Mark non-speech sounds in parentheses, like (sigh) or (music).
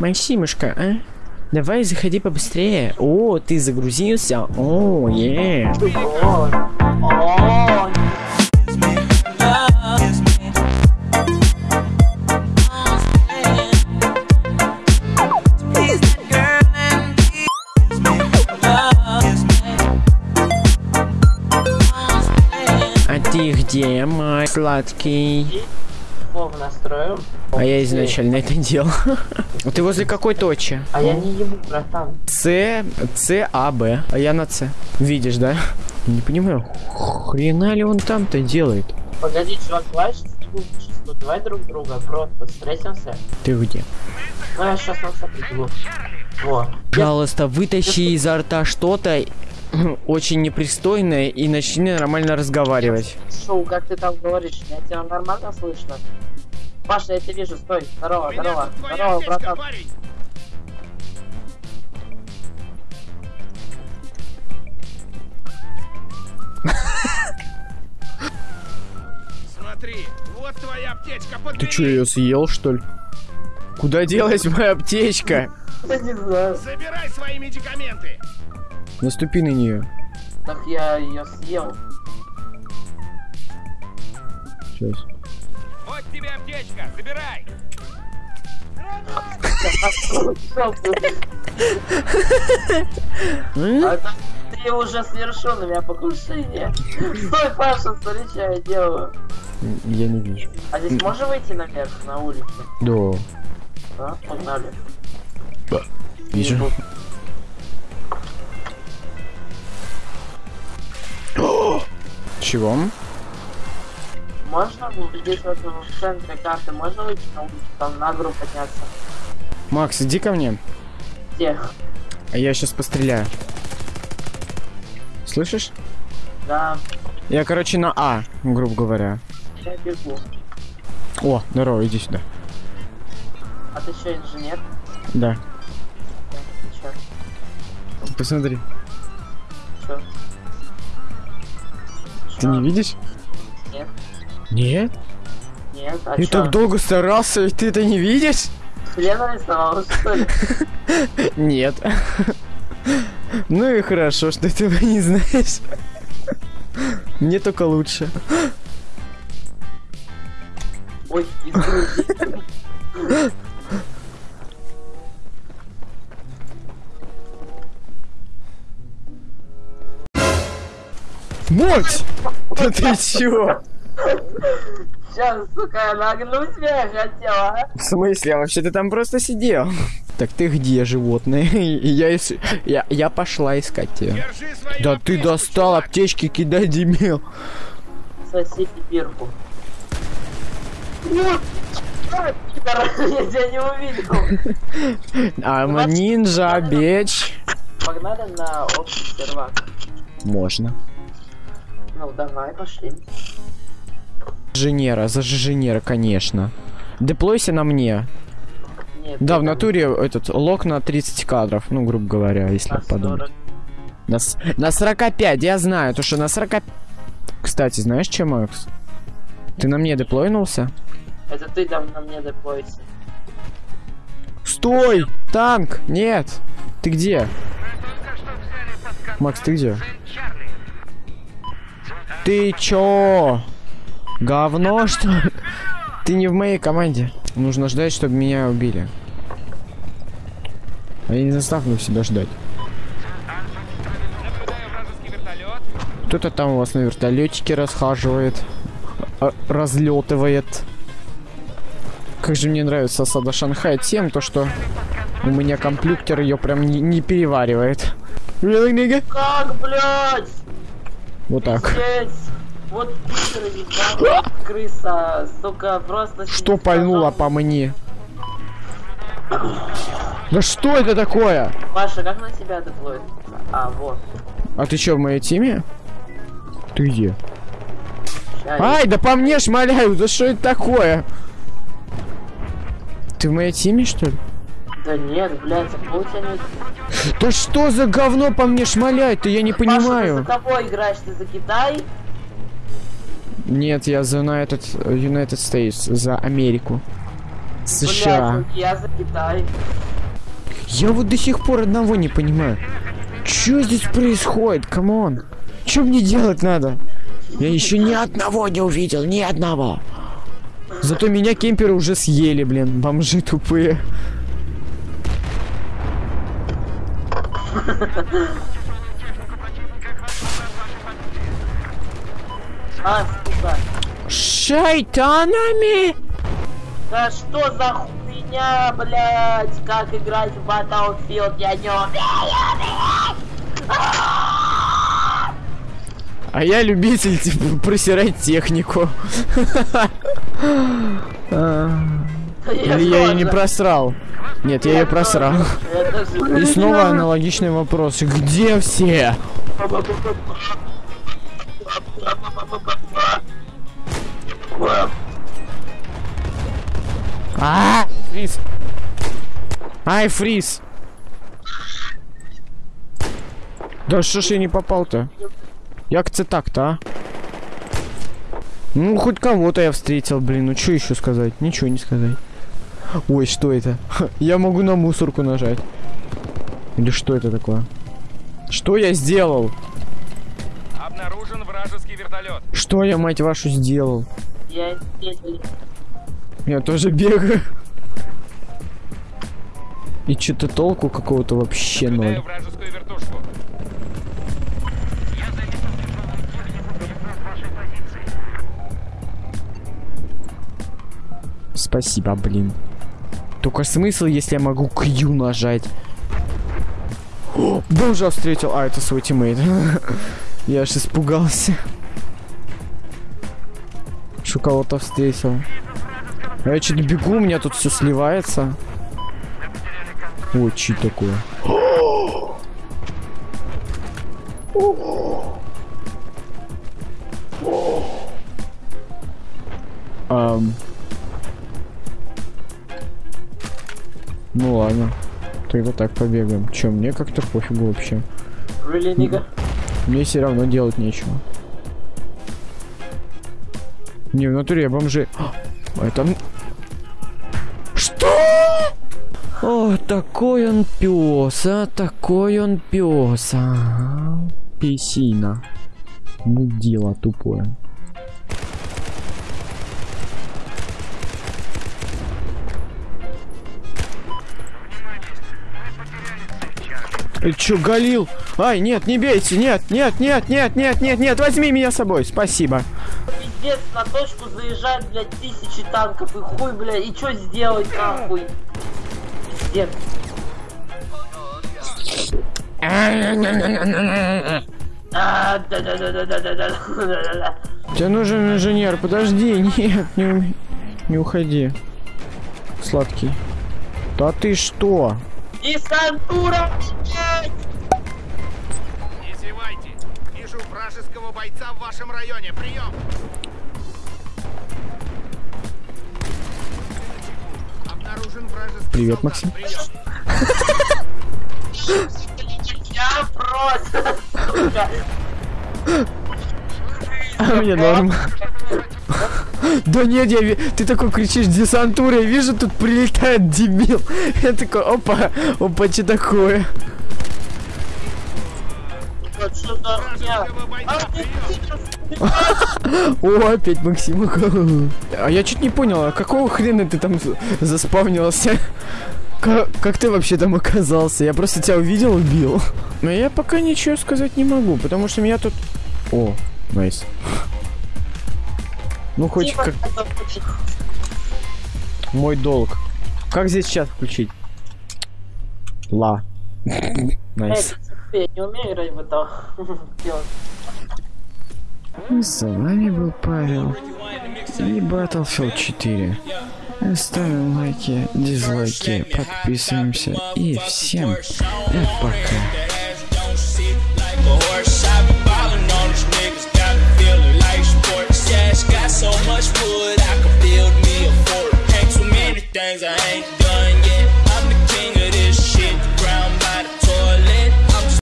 Максимушка, а? Давай заходи побыстрее. О, ты загрузился? О, е. А ты где, мой сладкий? Вов настроим. А я изначально это делал. (laughs) Ты возле какой точки? А я не ебу, братан. С, С, А, Б. А я на С. Видишь, да? Не понимаю, хрена ли он там-то делает? Погоди, чувак, сейчас секундочку, давай друг друга просто встретимся. Ты где? Ну я сейчас на приду. Во. Пожалуйста, вытащи изо рта что-то (laughs) очень непристойное и начни нормально разговаривать. Шоу, как ты там говоришь, я тебя нормально слышно? Паша, я тебя вижу, стой, здорово, здорово, здорово, братан. Смотри, вот твоя аптечка, подбери. Ты что, ее съел, что ли? Куда делась моя аптечка? (laughs) Я не знаю. Забирай свои медикаменты. Наступи на нее. Так я ее съел. Сейчас. Вот тебе аптечка, забирай. А ты уже совершил на меня покушение. Стой, Паша, смотри, что я делаю. Я не вижу. А здесь можно выйти наверх, на улицу? Да. Да, погнали. Вижу. Чего? Можно здесь вот в центре карты, можно выйти на улицу, там на гору подняться? Макс, иди ко мне. Где? А я сейчас постреляю. Слышишь? Да, Я, короче, на А, грубо говоря. я бегу. О, здорово, иди сюда. А ты что, инженер? Да. Посмотри. Чё? Ты не видишь? Нет, Нет? нет, а Я чё? так долго старался, и ты это не видишь? Хрен нарисовал, что ли? (laughs) Нет. Ну и хорошо, что ты этого не знаешь. Мне только лучше. Ой, Мать! (laughs) Да ты чё? Сейчас, сука, я нагнуть тебя хотела, а? В смысле? А вообще ты там просто сидел. (laughs) Так ты где, животное? (laughs) Я, ис- я, я пошла искать тебя. Да ты аптечку, достал чувак. аптечки кидай, дебил. Соси пипирку. Я тебя не увидел. I'm a ninja, bitch. Погнали на общий сервак. Можно. Ну, давай, пошли. Инженера, за инженера, конечно. Деплойся на мне. Нет, Да, в натуре этот лог на 30 кадров, ну, грубо говоря, если на подумать. 40. На, на 45, я знаю, то что на 40... Кстати, знаешь, чем, Макс? Ты на мне деплойнулся? Это ты там на мне деплойся. Стой! Танк! Нет! Ты где? Макс, ты где? Ты чё? Говно, что? Ты не в моей команде. Нужно ждать, чтобы меня убили. А я не заставлю себя ждать. Кто-то там у вас на вертолетике расхаживает, а, разлетывает. Как же мне нравится осада Шанхая тем, то что у меня компьютер ее прям не, не переваривает. Really? Как, блядь? Вот так. Вот крыса, сука, просто... Что пальнуло по мне? Да что это такое? Паша, как на тебя деплоит? А, вот. А ты что, в моей теме? Ты где? Ай, да по мне шмаляют, да что это такое? Ты в моей теме, что ли? Да нет, блядь, а тебя нет... Да что за говно по мне шмаляет-то, я не Паша, ты за понимаю. кого играешь? Ты за Китай? Нет, я за United, United States, за Америку. США. Блядь, я за Китай. Я вот до сих пор одного не понимаю. Что здесь происходит? Come on. Что мне делать надо? Я еще ни одного не увидел, ни одного. Зато меня кемперы уже съели, блин, бомжи тупые. А, сука. Шайтанами! Да что за хуйня, блядь? Как играть в Battlefield? Я не умею! А я любитель, типа, просирать технику. (laughs) Или я ее не просрал? Нет, я ее просрал. Тоже. И снова аналогичный вопрос. Где все? А! Фриз. Ай, фриз. Да что ж я не попал-то? Як це так-то, а? Ну, хоть кого-то я встретил, блин. Ну, что еще сказать? Ничего не сказать. Ой, что это? Я могу на мусорку нажать. Или что это такое? Что я сделал? Обнаружен вражеский вертолет. Что я, мать вашу, сделал? Я не Я тоже бегаю. И что-то толку какого-то вообще Наблюдаю ноль. Спасибо, блин. Только смысл, если я могу Q нажать. О, бомжа встретил. А, это свой тиммейт. (laughs) Я аж испугался. Что кого-то встретил. А я что-то бегу, у меня тут все сливается. Ой, чи такое? (gasps) Ам. Ну ладно. Тогда так побегаем. Че, мне как-то пофигу вообще. Really, nigga? Мне все равно делать нечего. Не, в натуре я бомжи. А, Это... Что? О, такой он пес, а такой он пес, а. Песина. Мудила тупое. Чё, Галил? Ай, нет, не бейте, нет, нет, нет, нет, нет, нет, нет, возьми меня с собой, спасибо. Пиздец, на точку заезжают, блядь, тысячи танков и хуй, блядь, и чё сделать нахуй? Пиздец. Тебе нужен инженер, подожди, нет, не, не уходи. Сладкий. Да ты что? Десантура, блядь! Не зевайте. Вижу вражеского бойца в вашем районе. Прием. Обнаружен вражеский Привет, солдат. Максим. Прием. Я просто. (laughs) А мне норм. Да нет, я ты такой кричишь десантура, я вижу, тут прилетает дебил. (laughs) Я такой, опа, опа, что такое? (laughs) О, опять Максим. А я чуть не понял, а какого хрена ты там за- заспавнился? Как, как ты вообще там оказался? Я просто тебя увидел, убил. Но я пока ничего сказать не могу, потому что меня тут... О, найс. Ну, хоть Дима, как это очень- мой долг. Как здесь чат включить? Ла. Эй, Найс. я не умею играть в это (laughs) делать. С вами был Павел и Battlefield 4. Ставим лайки, дизлайки, подписываемся и всем пока. wood.